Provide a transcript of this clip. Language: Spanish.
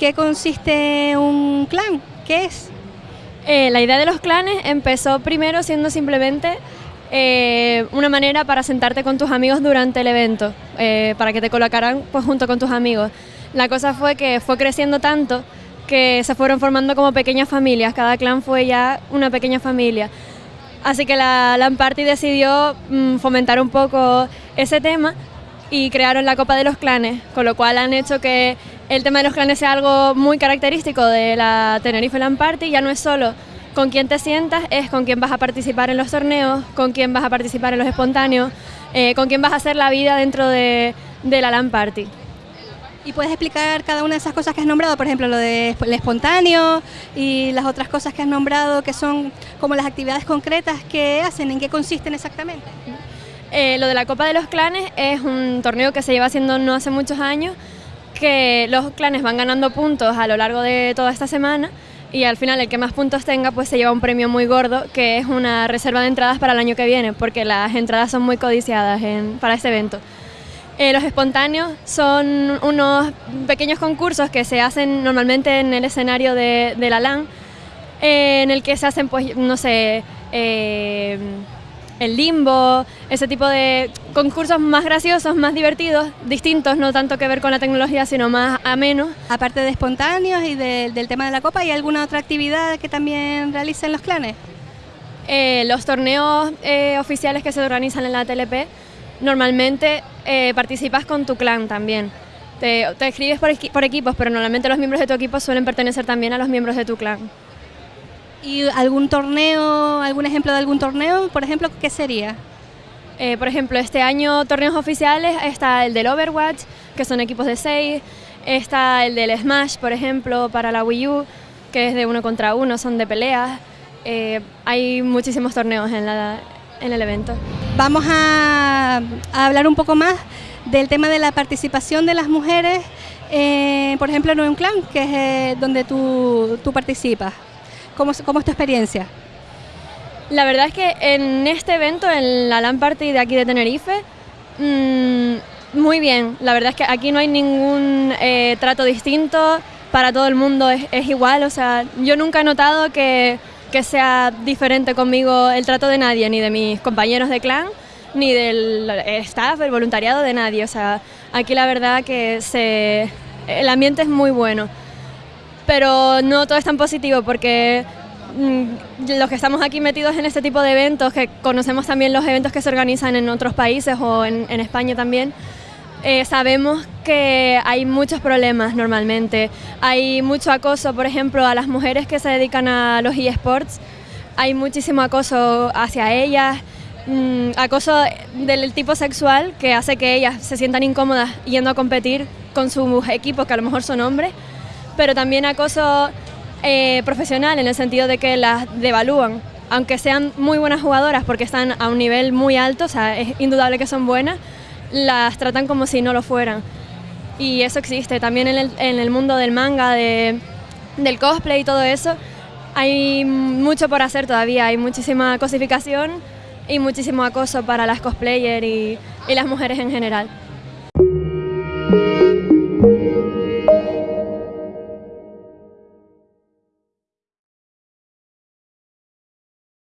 qué consiste un clan? ¿Qué es? Eh, la idea de los clanes empezó primero siendo simplemente eh, una manera para sentarte con tus amigos durante el evento, eh, para que te colocaran pues, junto con tus amigos. La cosa fue que fue creciendo tanto que se fueron formando como pequeñas familias, cada clan fue ya una pequeña familia. Así que la LAN Party decidió mm, fomentar un poco ese tema y crearon la Copa de los Clanes, con lo cual han hecho que el tema de los clanes sea algo muy característico de la Tenerife LAN Party, ya no es solo con quién te sientas, es con quién vas a participar en los torneos, con quién vas a participar en los espontáneos, eh, con quién vas a hacer la vida dentro de, la LAN Party. ¿Y puedes explicar cada una de esas cosas que has nombrado? Por ejemplo, lo del espontáneo y las otras cosas que has nombrado, que son como las actividades concretas que hacen, ¿en qué consisten exactamente? Eh, lo de la Copa de los Clanes es un torneo que se lleva haciendo no hace muchos años, que los clanes van ganando puntos a lo largo de toda esta semana y al final el que más puntos tenga pues se lleva un premio muy gordo que es una reserva de entradas para el año que viene porque las entradas son muy codiciadas para este evento. Eh, los espontáneos son unos pequeños concursos que se hacen normalmente en el escenario de, la LAN eh, en el que se hacen pues no sé... Eh, el limbo, ese tipo de concursos más graciosos, más divertidos, distintos, no tanto que ver con la tecnología, sino más amenos. Aparte de espontáneos y del tema de la copa, ¿hay alguna otra actividad que también realicen los clanes? Eh, los torneos eh, oficiales que se organizan en la TLP, normalmente eh, participas con tu clan también. Te, te escribes por, por equipos, pero normalmente los miembros de tu equipo suelen pertenecer también a los miembros de tu clan. ¿Y algún torneo, algún ejemplo de algún torneo, por ejemplo, qué sería? Eh, por ejemplo, este año torneos oficiales está el del Overwatch, que son equipos de 6, está el del Smash, por ejemplo, para la Wii U, que es de uno contra uno, son de peleas. Eh, hay muchísimos torneos en, la, en el evento. Vamos a, hablar un poco más del tema de la participación de las mujeres, eh, por ejemplo, en un clan, que es donde tú, tú participas. ¿Cómo, es tu experiencia? La verdad es que en este evento, en la LAN Party de aquí de Tenerife, mm, muy bien. La verdad es que aquí no hay ningún eh, trato distinto, para todo el mundo es, igual. O sea, yo nunca he notado que, que, sea diferente conmigo el trato de nadie, ni de mis compañeros de clan, ni del staff, el voluntariado de nadie. O sea, aquí la verdad que se, el ambiente es muy bueno pero no todo es tan positivo porque mm, los que estamos aquí metidos en este tipo de eventos, que conocemos también los eventos que se organizan en otros países o en, España también, eh, sabemos que hay muchos problemas normalmente. Hay mucho acoso, por ejemplo, a las mujeres que se dedican a los eSports. Hay muchísimo acoso hacia ellas, mm, acoso del tipo sexual que hace que ellas se sientan incómodas yendo a competir con sus equipos, que a lo mejor son hombres pero también acoso eh, profesional en el sentido de que las devalúan, aunque sean muy buenas jugadoras porque están a un nivel muy alto, o sea, es indudable que son buenas, las tratan como si no lo fueran. Y eso existe también en el, en el mundo del manga, de, del cosplay y todo eso. Hay mucho por hacer todavía, hay muchísima cosificación y muchísimo acoso para las cosplayers y, y las mujeres en general.